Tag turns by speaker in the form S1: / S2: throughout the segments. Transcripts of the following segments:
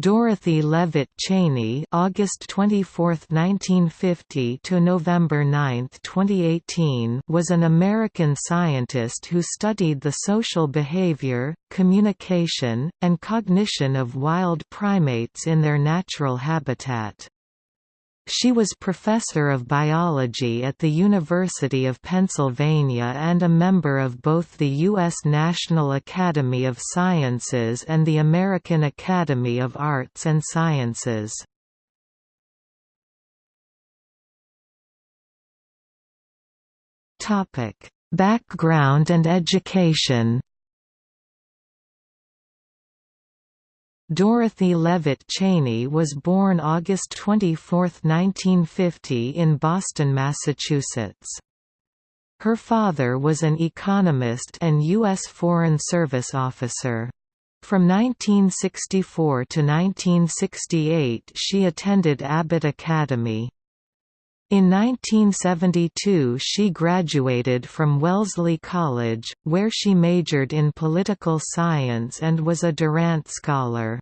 S1: Dorothy Leavitt Cheney (August 24, 1950 to November 9, 2018) was an American scientist who studied the social behavior, communication, and cognition of wild primates in their natural habitat. She was professor of biology at the University of Pennsylvania and a member of both the U.S. National Academy of Sciences and the American Academy of Arts and Sciences. Background and education Dorothy Leavitt Cheney was born August 24, 1950 in Boston, Massachusetts. Her father was an economist and U.S. Foreign Service officer. From 1964 to 1968 she attended Abbott Academy. In 1972 she graduated from Wellesley College, where she majored in political science and was a Durant Scholar.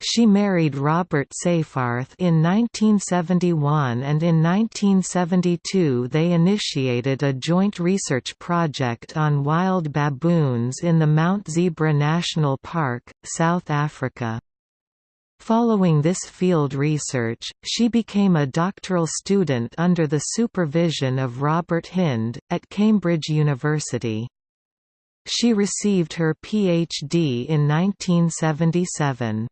S1: She married Robert Seyfarth in 1971 and in 1972 they initiated a joint research project on wild baboons in the Mount Zebra National Park, South Africa. Following this field research, she became a doctoral student under the supervision of Robert Hinde, at Cambridge University. She received her Ph.D. in 1977.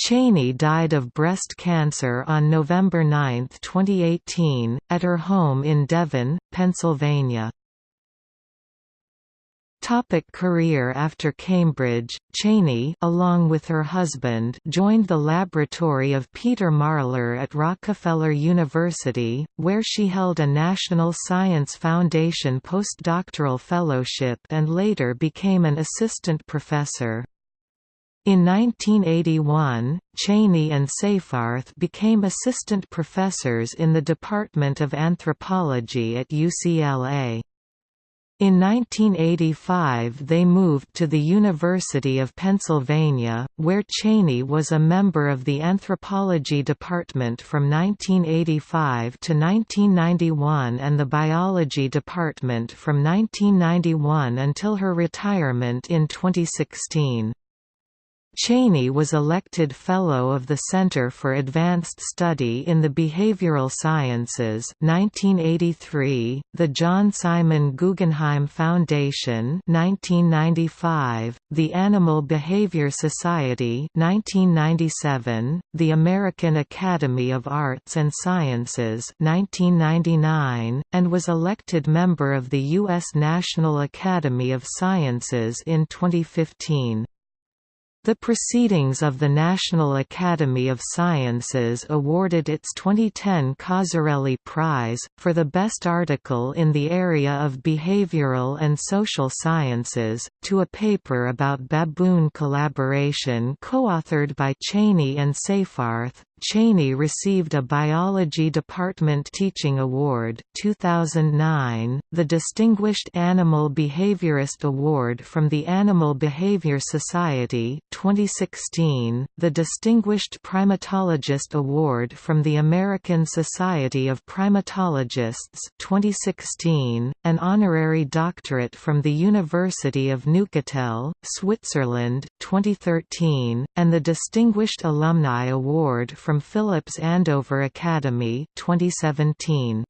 S1: Cheney died of breast cancer on November 9, 2018, at her home in Devon, Pennsylvania. Topic career After Cambridge, Cheney along with her husband joined the laboratory of Peter Marler at Rockefeller University, where she held a National Science Foundation postdoctoral fellowship and later became an assistant professor. In 1981, Cheney and Seyfarth became assistant professors in the Department of Anthropology at UCLA. In 1985 they moved to the University of Pennsylvania, where Cheney was a member of the anthropology department from 1985 to 1991 and the biology department from 1991 until her retirement in 2016. Cheney was elected Fellow of the Center for Advanced Study in the Behavioral Sciences 1983, the John Simon Guggenheim Foundation 1995, the Animal Behavior Society 1997, the American Academy of Arts and Sciences 1999, and was elected member of the U.S. National Academy of Sciences in 2015. The Proceedings of the National Academy of Sciences awarded its 2010 Cozzarelli Prize, for the best article in the area of behavioral and social sciences, to a paper about baboon collaboration co-authored by Cheney and Seyfarth, Cheney received a Biology Department Teaching Award 2009, the Distinguished Animal Behaviorist Award from the Animal Behavior Society 2016, the Distinguished Primatologist Award from the American Society of Primatologists 2016, an honorary doctorate from the University of Neuchâtel, Switzerland 2013, and the Distinguished Alumni Award from Phillips Andover Academy 2017.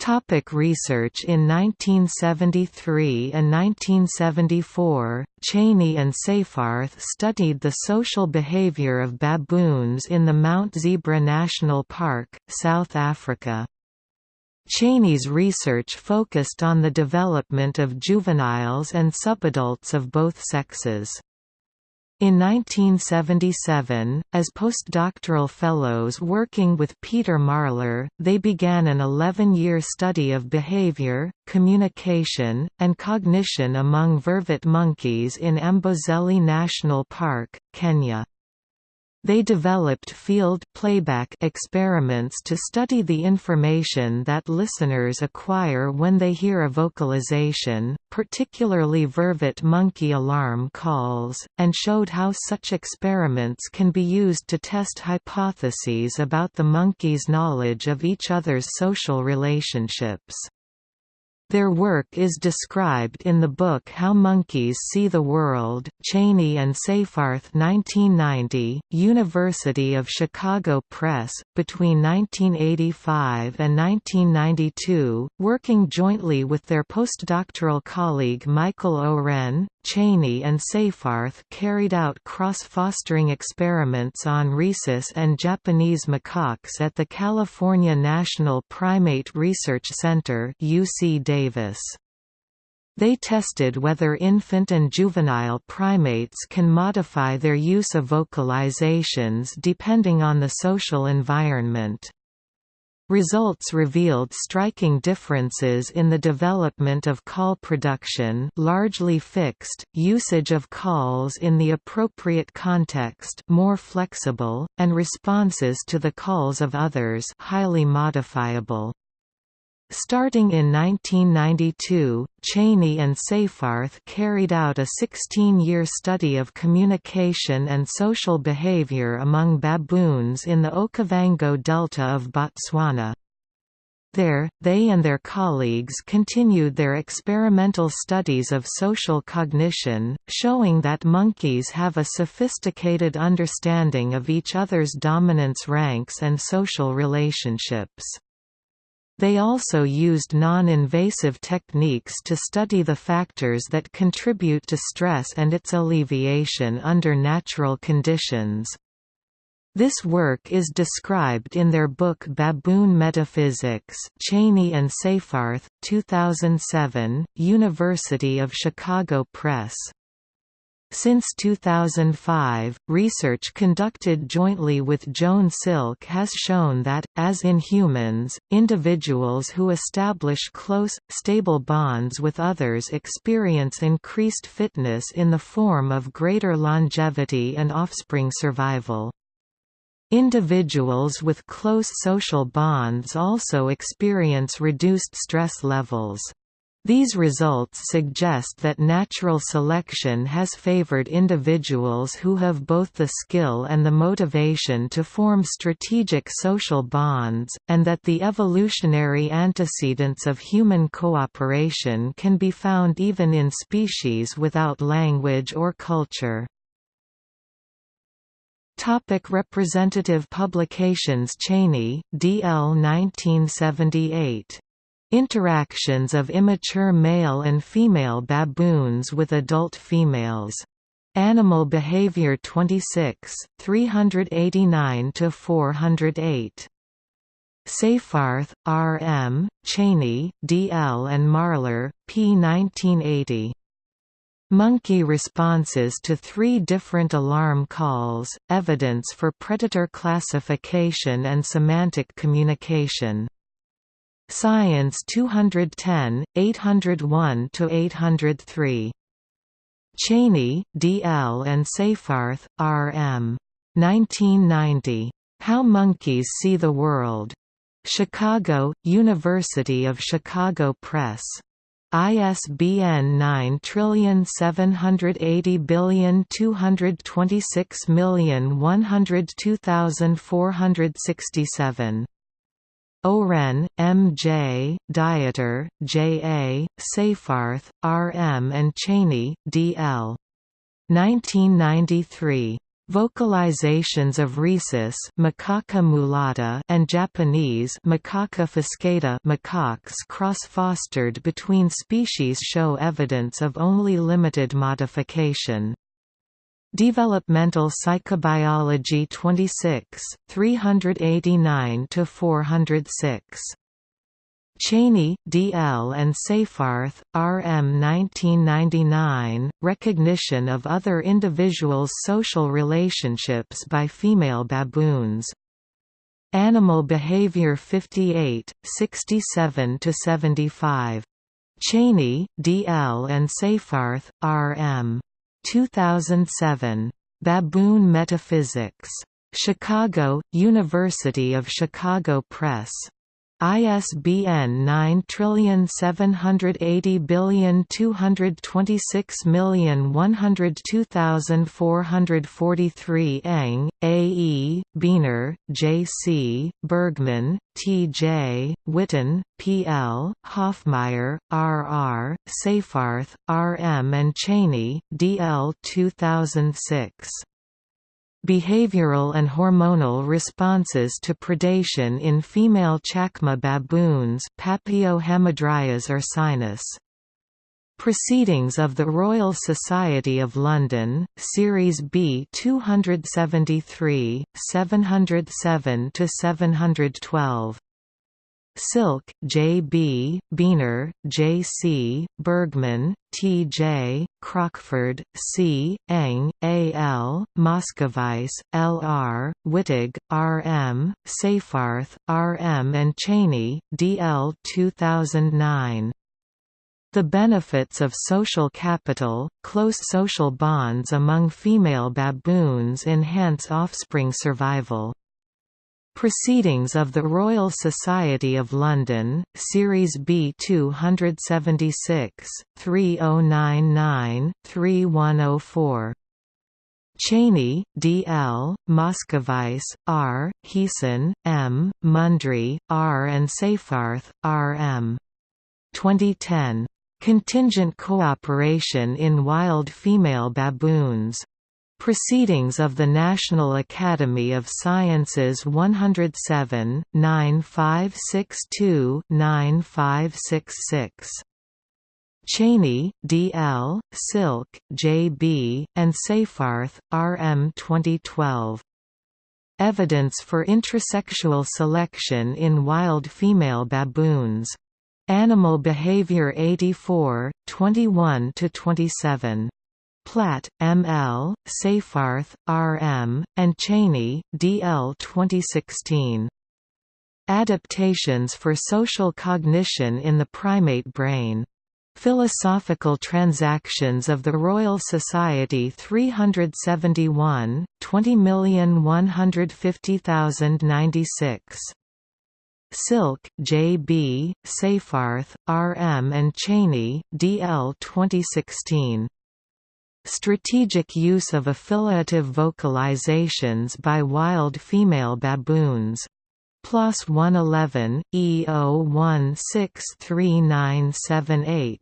S1: Topic research In 1973 and 1974, Cheney and Seyfarth studied the social behavior of baboons in the Mount Zebra National Park, South Africa. Cheney's research focused on the development of juveniles and subadults of both sexes. In 1977, as postdoctoral fellows working with Peter Marler, they began an 11-year study of behavior, communication, and cognition among vervet monkeys in Amboseli National Park, Kenya. They developed field playback experiments to study the information that listeners acquire when they hear a vocalization, particularly vervet monkey alarm calls, and showed how such experiments can be used to test hypotheses about the monkey's knowledge of each other's social relationships. Their work is described in the book How Monkeys See the World, Cheney and Seyfarth 1990, University of Chicago Press, between 1985 and 1992, working jointly with their postdoctoral colleague Michael Owren, Cheney and Seyfarth carried out cross-fostering experiments on rhesus and Japanese macaques at the California National Primate Research Center UC Davis. They tested whether infant and juvenile primates can modify their use of vocalizations depending on the social environment. Results revealed striking differences in the development of call production largely fixed, usage of calls in the appropriate context more flexible, and responses to the calls of others highly modifiable. Starting in 1992, Cheney and Seyfarth carried out a 16-year study of communication and social behavior among baboons in the Okavango Delta of Botswana. There, they and their colleagues continued their experimental studies of social cognition, showing that monkeys have a sophisticated understanding of each other's dominance ranks and social relationships. They also used non-invasive techniques to study the factors that contribute to stress and its alleviation under natural conditions. This work is described in their book Baboon Metaphysics Cheney and Seyfarth, 2007, University of Chicago Press. Since 2005, research conducted jointly with Joan Silk has shown that, as in humans, individuals who establish close, stable bonds with others experience increased fitness in the form of greater longevity and offspring survival. Individuals with close social bonds also experience reduced stress levels. These results suggest that natural selection has favored individuals who have both the skill and the motivation to form strategic social bonds, and that the evolutionary antecedents of human cooperation can be found even in species without language or culture. Topic representative publications Cheney, D. L. 1978. Interactions of immature male and female baboons with adult females. Animal Behavior 26, 389–408. Seyfarth, R. M., Cheney, D. L. and Marler, p. 1980. Monkey responses to three different alarm calls, evidence for predator classification and semantic communication. Science 210, 801–803. Cheney, D. L. and Seyfarth, R. M. 1990. How Monkeys See the World. Chicago, University of Chicago Press. ISBN 9780226102467. Owren, M. J., Dieter, J. A., Seyfarth, R. M. and Cheney, D. L. 1993. Vocalizations of rhesus macaca mulatta and Japanese macaca fuscata macaques cross-fostered between species show evidence of only limited modification. Developmental Psychobiology 26, 389–406. Cheney, D. L. and Seyfarth, R. M. 1999, Recognition of Other Individuals' Social Relationships by Female Baboons. Animal Behavior 58, 67–75. Cheney, D. L. and Seyfarth, R. M. 2007. Baboon Metaphysics. Chicago, University of Chicago Press. ISBN 9780226102443 Engh, A. E., Beehner, J. C., Bergman, T. J., Whitten, P. L., Hoffmeier, R. R., Seyfarth, R. M. and Cheney, D. L. 2006. Behavioral and hormonal responses to predation in female chacma baboons Papio hamadryas ursinus. Proceedings of the Royal Society of London, Series B 273, 707–712. Silk, J. B., Beehner, J. C., Bergman, T. J., Crockford, C., Engh, A. L., Moscovice, L. R., Wittig, R. M., Seyfarth, R. M. and Cheney, D. L. 2009. The benefits of social capital, close social bonds among female baboons enhance offspring survival. Proceedings of the Royal Society of London, Series B 276, 3099-3104. Cheney, D. L., Moscovice, R., Heesen, M., Mundry, R. and Seyfarth, R. M. 2010. Contingent Cooperation in Wild Female Baboons. Proceedings of the National Academy of Sciences 107, 9562-9566. Cheney, D. L., Silk, J. B., and Seyfarth, R. M. 2012. Evidence for intrasexual selection in wild female baboons. Animal Behavior 84, 21–27. Platt, M. L., Seyfarth, R. M., and Cheney, D. L. 2016. Adaptations for Social Cognition in the Primate Brain. Philosophical Transactions of the Royal Society 371, 20150096. Silk, J. B., Seyfarth, R. M. and Cheney, D. L. 2016. Strategic use of affiliative vocalizations by wild female baboons. 111, E016398.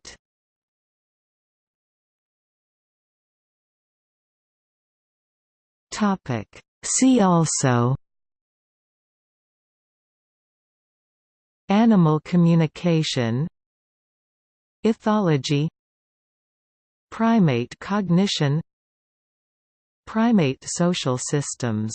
S1: Topic. See also Animal communication Ethology Primate cognition Primate social systems